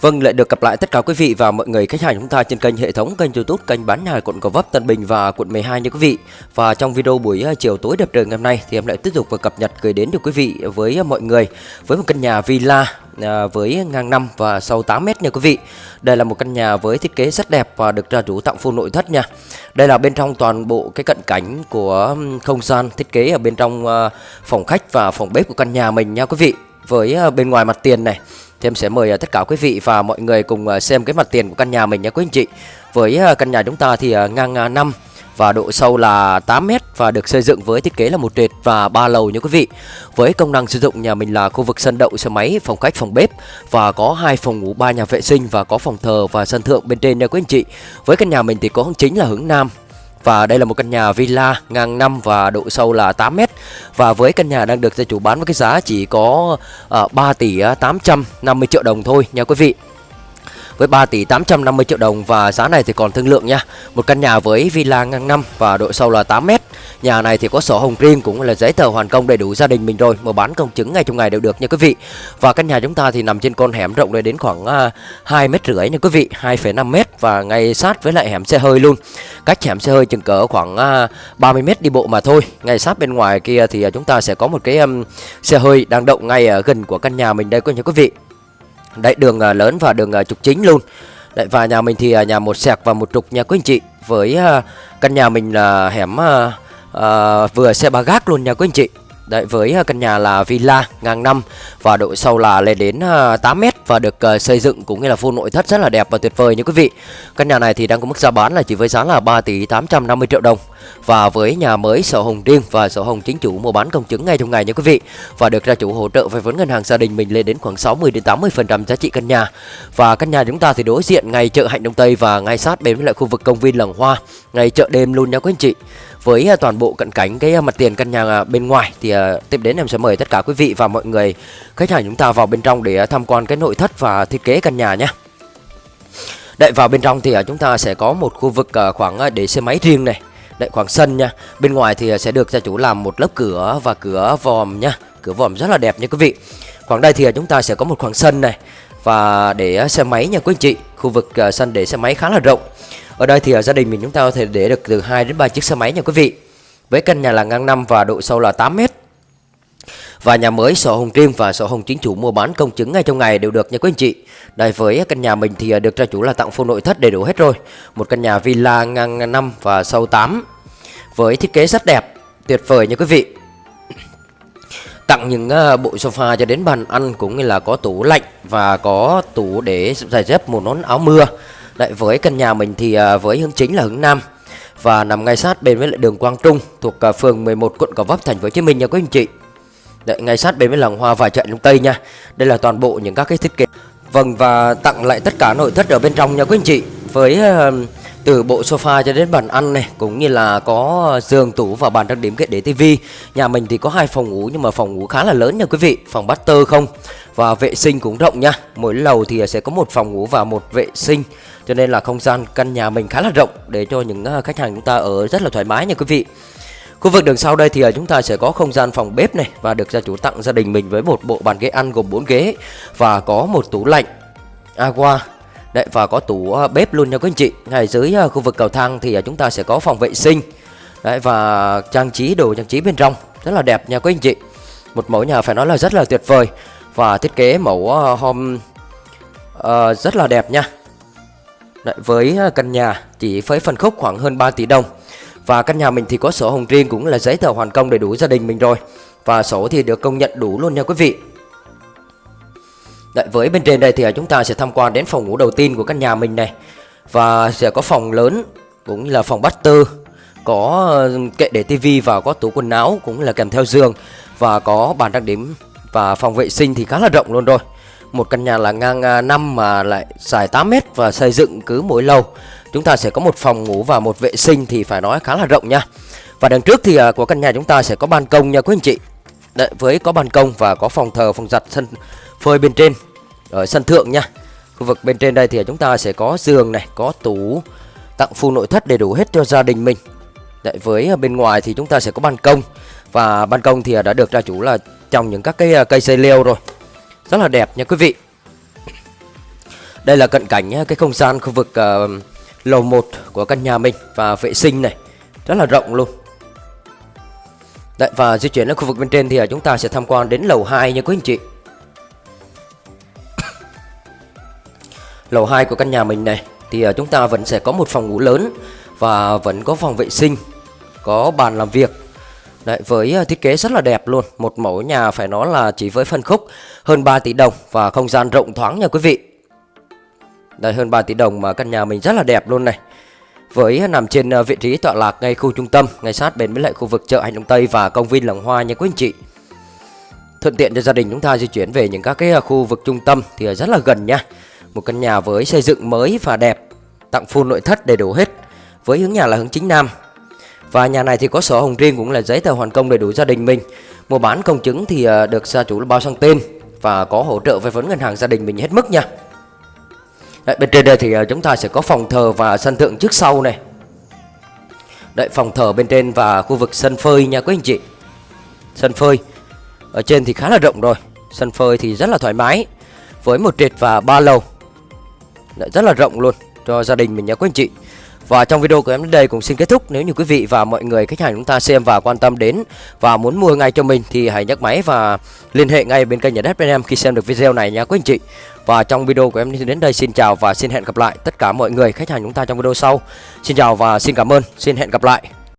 Vâng, lại được gặp lại tất cả quý vị và mọi người khách hàng chúng ta trên kênh hệ thống kênh YouTube kênh bán nhà quận Gò Vấp, Tân Bình và quận 12 nha quý vị. Và trong video buổi à, chiều tối đẹp trời ngày hôm nay thì em lại tiếp tục và cập nhật gửi đến được quý vị với à, mọi người với một căn nhà villa à, với ngang 5 và sâu 8 m nha quý vị. Đây là một căn nhà với thiết kế rất đẹp và được gia chủ tặng full nội thất nha. Đây là bên trong toàn bộ cái cận cảnh của không gian thiết kế ở bên trong phòng khách và phòng bếp của căn nhà mình nha quý vị. Với ờ, bên ngoài mặt tiền này thì em sẽ mời ờ, tất cả quý vị và mọi người cùng ờ, xem cái mặt tiền của căn nhà mình nha quý anh chị Với căn nhà chúng ta thì ngang 5 và độ sâu là 8 m và được xây dựng với thiết kế là một trệt và ba lầu nha quý vị. Với công năng sử dụng nhà mình là khu vực sân đậu xe máy, phòng khách, phòng bếp và có hai phòng ngủ, ba nhà vệ sinh và có phòng thờ và sân thượng bên trên nha quý anh chị. Với căn nhà mình thì có hướng chính là hướng nam và đây là một căn nhà villa ngang 5 và độ sâu là 8 mét. Và với căn nhà đang được gia chủ bán với cái giá chỉ có ờ, uh, 3 tỷ ờ, 850 triệu đồng thôi nha quý vị với 3 tỷ 850 triệu đồng và giá này thì còn thương lượng nha. Một căn nhà với villa ngang 5 và độ sâu là 8 m. Nhà này thì có sổ hồng riêng cũng là giấy tờ hoàn công đầy đủ gia đình mình rồi, mở bán công chứng ngay trong ngày đều được nha quý vị. Và căn nhà chúng ta thì nằm trên con hẻm rộng lên đến khoảng à, 2 mét rưỡi nha quý vị, 2,5 mét và ngay sát với lại hẻm xe hơi luôn. Cách hẻm xe hơi chừng cỡ khoảng à, 30 mét đi bộ mà thôi. Ngay sát bên ngoài kia thì à, chúng ta sẽ có một cái xe hơi đang động ngay ở gần của căn nhà mình đây nha quý vị. Đấy, đường à, lớn và đường à, trục chính luôn. Đấy, và nhà mình thì à, nhà một sẹc và một trục nha quý anh chị, Với căn nhà mình là hẻm vừa xe ba gác luôn nha quý anh chị. Đấy, với à, căn nhà là villa ngang năm và độ sâu là lên đến à, 8 mét và được à, xây dựng cũng như là full nội thất rất là đẹp và tuyệt vời như quý vị. Căn nhà này thì đang có mức giá bán là chỉ với giá là 3 tỷ 850 triệu đồng và với nhà mới sổ hồng riêng và sổ hồng chính chủ mua bán công chứng ngay trong ngày nha quý vị và được gia chủ hỗ trợ vay vốn ngân hàng gia đình mình lên đến khoảng 60 đến 80 phần trăm giá trị căn nhà và căn nhà chúng ta thì đối diện ngay chợ Hạnh Đông Tây và ngay sát bên với lại khu vực công viên Làng Hoa, ngay chợ đêm luôn nha quý anh chị với à, toàn bộ cận cảnh cái à, mặt tiền căn nhà à, bên ngoài. Thì tiếp đến em sẽ mời tất cả quý vị và mọi người, khách hàng chúng ta vào bên trong để tham quan cái nội thất và thiết kế căn nhà nhé. Đợi vào bên trong thì chúng ta sẽ có một khu vực khoảng để xe máy riêng này. Đậy khoảng sân nha. Bên ngoài thì sẽ được gia chủ làm một lớp cửa và cửa vòm nha. Cửa vòm rất là đẹp nha quý vị. Khoảng đây thì chúng ta sẽ có một khoảng sân này Và để xe máy nha quý anh chị. Khu vực sân để xe máy khá là rộng ở đây thì ở gia đình mình chúng ta có thể để được từ 2 đến 3 chiếc xe máy nha quý vị. Với căn nhà là ngang 5 và độ sâu là 8 mét. Và nhà mới sổ hồng riêng và sổ hồng chính chủ mua bán công chứng ngay trong ngày đều được nha quý anh chị. Đây với căn nhà mình thì à, được gia chủ là tặng full nội thất đầy đủ hết rồi. Một căn nhà villa ngang 5 và sâu 8 với thiết kế rất đẹp, tuyệt vời nha quý vị. Tặng những à, bộ sofa cho đến bàn ăn cũng như là có tủ lạnh và có tủ để giày dép một nón áo mưa. Đấy, với căn nhà mình thì à, với hướng chính là hướng Nam và nằm ngay sát bên với lại đường Quang Trung thuộc à, phường 11 quận Gò Vấp thành phố Hồ Chí Minh nha quý anh chị. Đấy, ngay sát bên với làng hoa và chợ Đông Tây nha. Đây là toàn bộ những các cái thiết kế. Vâng và tặng lại tất cả nội thất ở bên trong nha quý anh chị. Với uh, từ bộ sofa cho đến bàn ăn này cũng như là có giường tủ và bàn trang điểm kết để tivi. Nhà mình thì có hai phòng ngủ nhưng mà phòng ngủ khá là lớn nha quý vị, phòng master không và vệ sinh cũng rộng nha. Mỗi lầu thì sẽ có một phòng ngủ và một vệ sinh cho nên là không gian căn nhà mình khá là rộng để cho những ờ, khách hàng chúng ta ở rất là thoải mái nha quý vị. Khu vực đường sau đây thì ờ, chúng ta sẽ có không gian phòng bếp này và được gia chủ tặng gia đình mình với một bộ bàn ghế ăn gồm 4 ghế và có một tủ lạnh agua Đấy và có tủ ờ, bếp luôn nha quý anh chị. Ngay dưới ờ, khu vực cầu thang thì ờ, chúng ta sẽ có phòng vệ sinh. Đấy và trang trí đồ trang trí bên trong rất là đẹp nha quý anh chị. Một mẫu nhà phải nói là rất là tuyệt vời và thiết kế mẫu home uh, rất là đẹp nha. Đấy, với căn nhà chỉ với phân khúc khoảng hơn 3 tỷ đồng Và căn nhà mình thì có sổ hồng riêng cũng là giấy tờ hoàn công đầy đủ gia đình mình rồi Và sổ thì được công nhận đủ luôn nha quý vị Đấy, với bên trên đây thì à, chúng ta sẽ tham quan đến phòng ngủ đầu tiên của căn nhà mình này. Và sẽ có phòng lớn cũng như là phòng bát tư Có ờ, kệ để tivi và có tủ quần áo cũng là kèm theo giường Và có bàn trang điểm và phòng vệ sinh thì khá là rộng luôn rồi. Một căn nhà là ngang à, 5 mà lại dài 8 mét và xây dựng cứ mỗi lầu Chúng ta sẽ có một phòng ngủ và một vệ sinh thì phải nói khá là rộng nha. Và đằng trước thì à, của căn nhà chúng ta sẽ có ban công nha quý anh chị. Đấy, với có ban công và có phòng thờ, phòng giặt, sân phơi bên trên. Ở sân thượng nha. Khu vực bên trên đây thì chúng ta sẽ có giường này, có tủ Tặng full nội thất đầy đủ hết cho gia đình mình. Đấy, với à, bên ngoài thì chúng ta sẽ có ban công. Và ban công thì à, đã được gia chủ là trồng những các cái à, cây xây leo rồi. Rất là đẹp nha quý vị. Đây là cận cảnh cái không gian khu vực uh, lầu 1 của căn nhà mình và vệ sinh này. Rất là rộng luôn. Đấy, và di chuyển đến khu vực bên trên thì chúng ta sẽ tham quan đến lầu 2 nha quý anh chị. Lầu 2 của căn nhà mình này thì ờ, chúng ta vẫn sẽ có một phòng ngủ lớn và vẫn có phòng vệ sinh, có bàn làm việc. Đấy, với ờ, thiết kế rất là đẹp luôn, một mẫu nhà phải nói là chỉ với phân khúc hơn 3 tỷ đồng và không gian rộng thoáng nha quý vị. Đây hơn 3 tỷ đồng mà căn nhà mình rất là đẹp luôn này. Với ờ, nằm trên vị trí tọa lạc ngay khu trung tâm, ngay sát bên với lại khu vực chợ Hành Đông Tây và công viên Làng Hoa nha quý anh chị. Thuận tiện cho gia đình chúng ta di chuyển về những các cái khu vực trung tâm thì rất là gần nha. Một căn nhà với xây dựng mới và đẹp, tặng full nội thất đầy đủ hết. Với hướng nhà là hướng chính nam. Và nhà này thì có sổ hồng riêng cũng là giấy tờ hoàn công đầy đủ gia đình mình. Mua bán công chứng thì ờ, được gia chủ là bao sang tên và có hỗ trợ vay vốn ngân hàng gia đình mình hết mức nha. Đấy, bên trên đây thì ờ, chúng ta sẽ có phòng thờ và sân thượng trước sau này. Đấy, phòng thờ bên trên và khu vực sân phơi nha quý anh chị. Sân phơi. Ở trên thì khá là rộng rồi. Sân phơi thì rất là thoải mái. Với một trệt và ba lầu lại rất là rộng luôn cho gia đình mình nhé quý anh chị. Và trong video của em đến đây cũng xin kết thúc. Nếu như quý vị và mọi người khách hàng chúng ta xem và quan tâm đến Và muốn mua ngay cho mình Thì hãy nhấc máy và liên hệ ngay bên kênh nhà đất bên em Khi xem được video này nha quý anh chị. Và trong video của em đến đây xin chào và xin hẹn gặp lại Tất cả mọi người khách hàng chúng ta trong video sau. Xin chào và xin cảm ơn. Xin hẹn gặp lại.